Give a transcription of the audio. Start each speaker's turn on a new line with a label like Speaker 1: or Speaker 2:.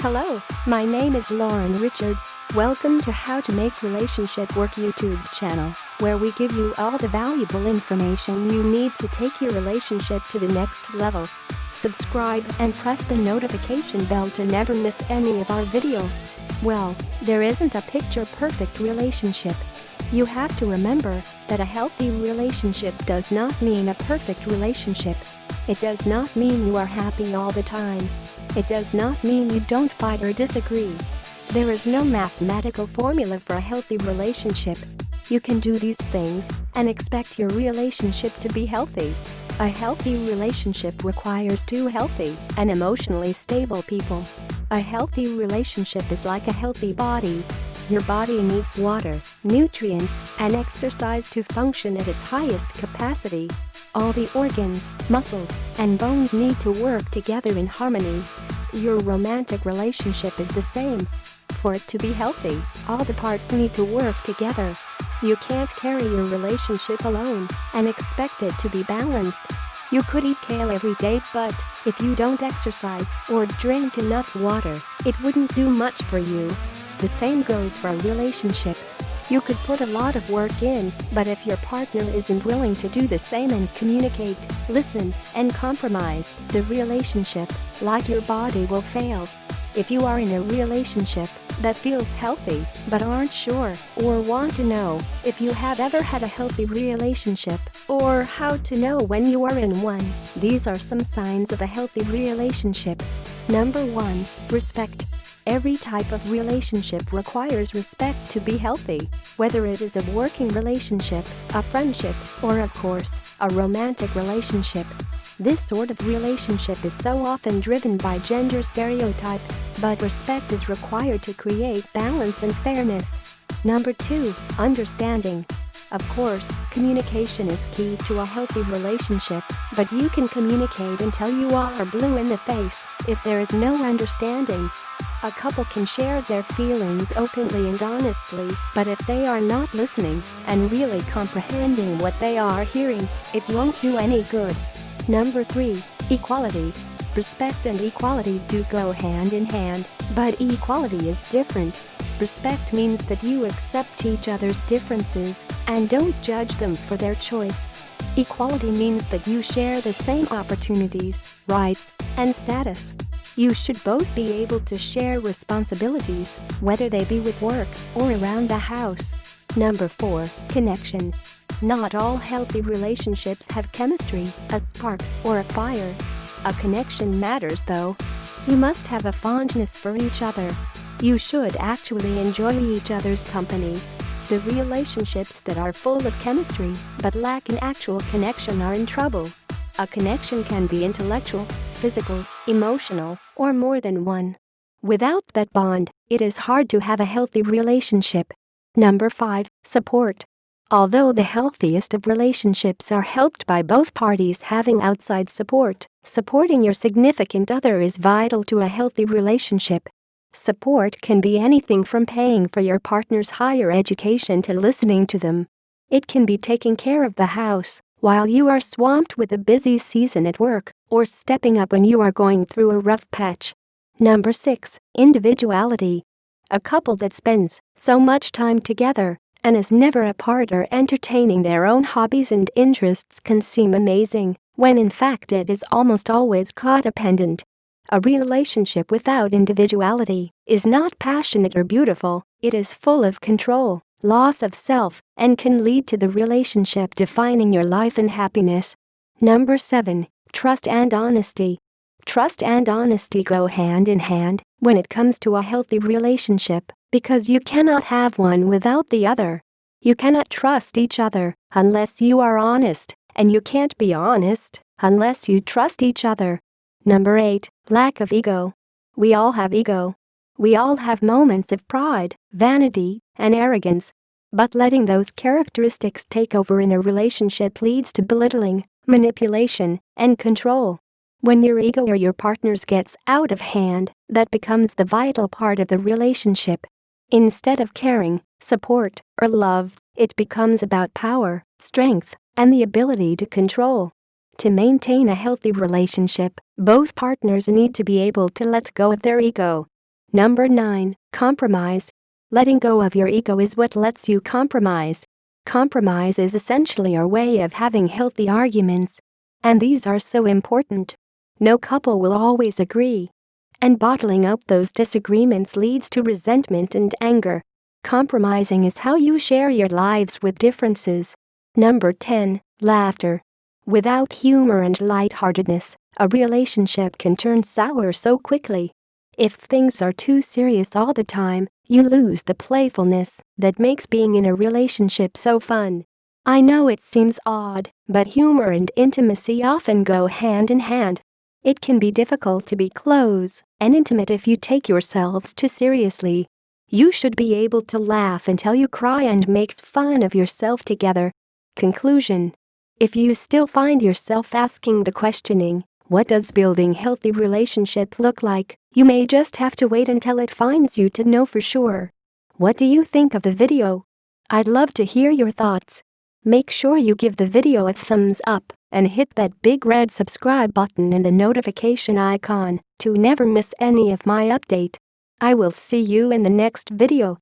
Speaker 1: Hello, my name is Lauren Richards. Welcome to How to Make Relationship Work YouTube channel, where we give you all the valuable information you need to take your relationship to the next level. Subscribe and press the notification bell to never miss any of our video. Well, there isn't a picture-perfect relationship. You have to remember that a healthy relationship does not mean a perfect relationship. It does not mean you are happy all the time. It does not mean you don't fight or disagree. There is no mathematical formula for a healthy relationship. You can do these things and expect your relationship to be healthy. A healthy relationship requires two healthy and emotionally stable people. A healthy relationship is like a healthy body. Your body needs water, nutrients, and exercise to function at its highest capacity. All the organs, muscles, and bones need to work together in harmony. Your romantic relationship is the same. For it to be healthy, all the parts need to work together. You can't carry your relationship alone and expect it to be balanced. You could eat kale every day but if you don't exercise or drink enough water, it wouldn't do much for you. The same goes for a relationship. You could put a lot of work in, but if your partner isn't willing to do the same and communicate, listen, and compromise, the relationship, like your body will fail. If you are in a relationship that feels healthy but aren't sure or want to know if you have ever had a healthy relationship or how to know when you are in one, these are some signs of a healthy relationship. Number 1. Respect. Every type of relationship requires respect to be healthy, whether it is a working relationship, a friendship, or of course, a romantic relationship. This sort of relationship is so often driven by gender stereotypes, but respect is required to create balance and fairness. Number 2. Understanding. Of course, communication is key to a healthy relationship, but you can communicate until you are blue in the face if there is no understanding. A couple can share their feelings openly and honestly, but if they are not listening and really comprehending what they are hearing, it won't do any good. Number 3. Equality. Respect and equality do go hand in hand, but equality is different. Respect means that you accept each other's differences and don't judge them for their choice. Equality means that you share the same opportunities, rights, and status. You should both be able to share responsibilities, whether they be with work or around the house. Number 4. Connection. Not all healthy relationships have chemistry, a spark, or a fire. A connection matters though. You must have a fondness for each other. You should actually enjoy each other's company. The relationships that are full of chemistry but lack an actual connection are in trouble. A connection can be intellectual, physical, emotional, or more than one. Without that bond, it is hard to have a healthy relationship. Number 5. Support. Although the healthiest of relationships are helped by both parties having outside support, supporting your significant other is vital to a healthy relationship. Support can be anything from paying for your partner's higher education to listening to them. It can be taking care of the house, while you are swamped with a busy season at work or stepping up when you are going through a rough patch. Number 6. Individuality. A couple that spends so much time together and is never apart or entertaining their own hobbies and interests can seem amazing, when in fact it is almost always codependent. A relationship without individuality is not passionate or beautiful, it is full of control, loss of self, and can lead to the relationship defining your life and happiness. Number 7. Trust and honesty. Trust and honesty go hand in hand when it comes to a healthy relationship because you cannot have one without the other. You cannot trust each other unless you are honest, and you can't be honest unless you trust each other. Number 8. Lack of ego. We all have ego. We all have moments of pride, vanity, and arrogance. But letting those characteristics take over in a relationship leads to belittling, manipulation, and control. When your ego or your partner's gets out of hand, that becomes the vital part of the relationship. Instead of caring, support, or love, it becomes about power, strength, and the ability to control. To maintain a healthy relationship, both partners need to be able to let go of their ego. Number 9. Compromise. Letting go of your ego is what lets you compromise. Compromise is essentially our way of having healthy arguments. And these are so important. No couple will always agree. And bottling up those disagreements leads to resentment and anger. Compromising is how you share your lives with differences. Number 10. Laughter. Without humor and lightheartedness, a relationship can turn sour so quickly. If things are too serious all the time, you lose the playfulness that makes being in a relationship so fun. I know it seems odd, but humor and intimacy often go hand in hand. It can be difficult to be close and intimate if you take yourselves too seriously. You should be able to laugh until you cry and make fun of yourself together. Conclusion If you still find yourself asking the questioning, what does building healthy relationship look like? You may just have to wait until it finds you to know for sure. What do you think of the video? I'd love to hear your thoughts. Make sure you give the video a thumbs up and hit that big red subscribe button and the notification icon to never miss any of my update. I will see you in the next video.